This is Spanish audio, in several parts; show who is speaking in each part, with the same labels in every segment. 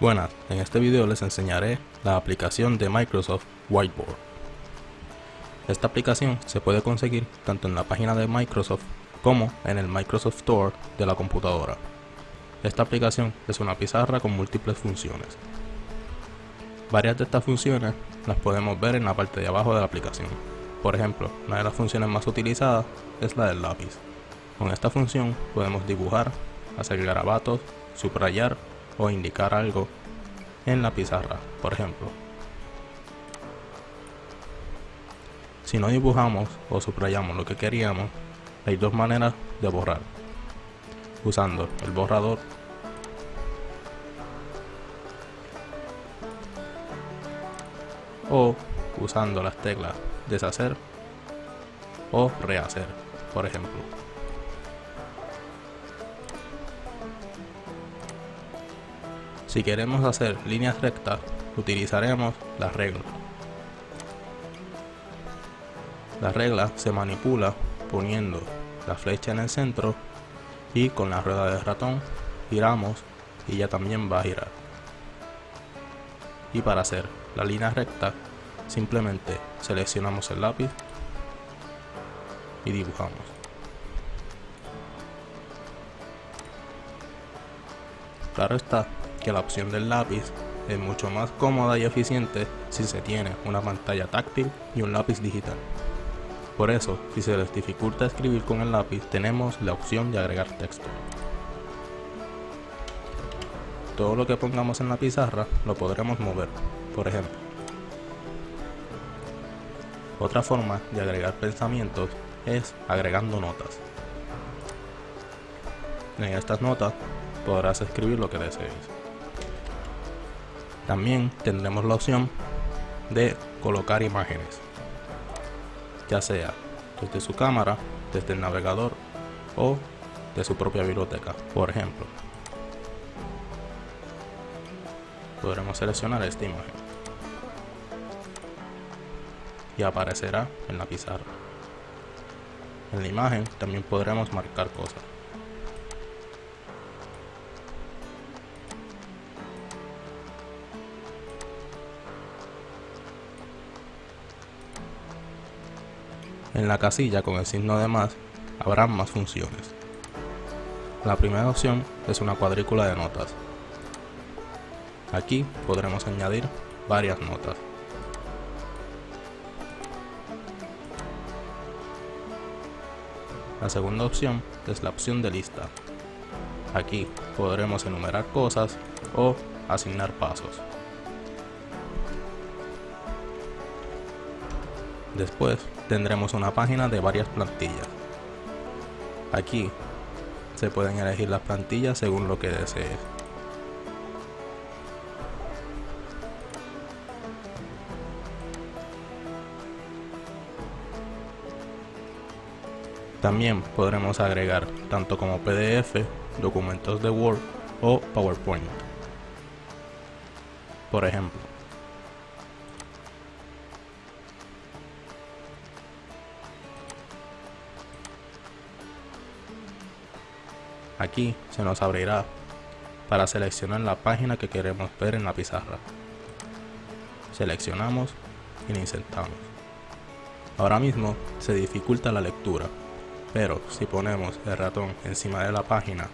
Speaker 1: Buenas, en este video les enseñaré la aplicación de Microsoft Whiteboard. Esta aplicación se puede conseguir tanto en la página de Microsoft como en el Microsoft Store de la computadora. Esta aplicación es una pizarra con múltiples funciones. Varias de estas funciones las podemos ver en la parte de abajo de la aplicación. Por ejemplo, una de las funciones más utilizadas es la del lápiz. Con esta función podemos dibujar, hacer garabatos, subrayar o indicar algo en la pizarra, por ejemplo. Si no dibujamos o subrayamos lo que queríamos, hay dos maneras de borrar. Usando el borrador o usando las teclas deshacer o rehacer, por ejemplo. Si queremos hacer líneas rectas, utilizaremos la regla. La regla se manipula poniendo la flecha en el centro y con la rueda de ratón giramos y ya también va a girar. Y para hacer la línea recta, simplemente seleccionamos el lápiz y dibujamos. Claro está, que la opción del lápiz es mucho más cómoda y eficiente si se tiene una pantalla táctil y un lápiz digital. Por eso, si se les dificulta escribir con el lápiz, tenemos la opción de agregar texto. Todo lo que pongamos en la pizarra lo podremos mover, por ejemplo. Otra forma de agregar pensamientos es agregando notas. En estas notas podrás escribir lo que desees. También tendremos la opción de colocar imágenes, ya sea desde su cámara, desde el navegador o de su propia biblioteca, por ejemplo. Podremos seleccionar esta imagen y aparecerá en la pizarra. En la imagen también podremos marcar cosas. En la casilla con el signo de más habrá más funciones. La primera opción es una cuadrícula de notas. Aquí podremos añadir varias notas. La segunda opción es la opción de lista. Aquí podremos enumerar cosas o asignar pasos. Después tendremos una página de varias plantillas. Aquí se pueden elegir las plantillas según lo que desees. También podremos agregar tanto como PDF, documentos de Word o PowerPoint. Por ejemplo, Aquí se nos abrirá para seleccionar la página que queremos ver en la pizarra. Seleccionamos y la insertamos. Ahora mismo se dificulta la lectura, pero si ponemos el ratón encima de la página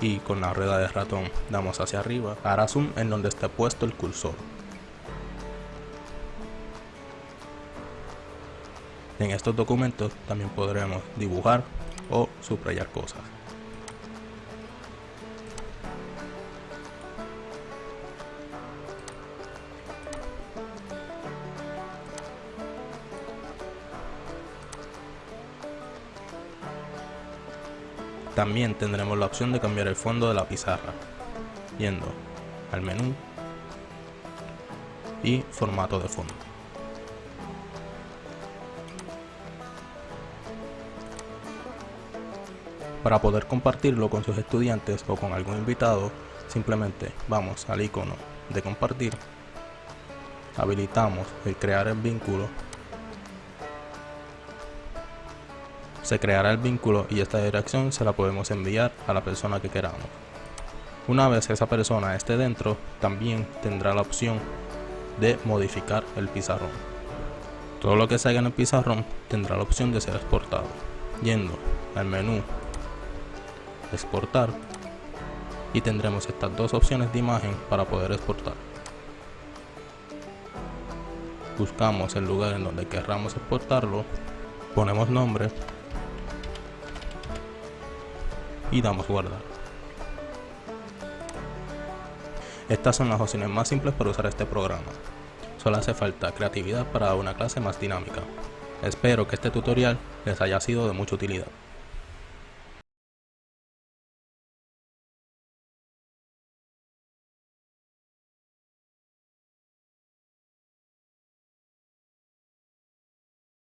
Speaker 1: y con la rueda de ratón damos hacia arriba, hará zoom en donde esté puesto el cursor. En estos documentos también podremos dibujar o subrayar cosas. También tendremos la opción de cambiar el fondo de la pizarra, yendo al menú y formato de fondo. Para poder compartirlo con sus estudiantes o con algún invitado, simplemente vamos al icono de compartir, habilitamos el crear el vínculo se creará el vínculo y esta dirección se la podemos enviar a la persona que queramos. Una vez esa persona esté dentro, también tendrá la opción de modificar el pizarrón. Todo lo que se haga en el pizarrón tendrá la opción de ser exportado. Yendo al menú exportar y tendremos estas dos opciones de imagen para poder exportar. Buscamos el lugar en donde querramos exportarlo, ponemos nombre y damos guardar. Estas son las opciones más simples para usar este programa. Solo hace falta creatividad para una clase más dinámica. Espero que este tutorial les haya sido de mucha utilidad.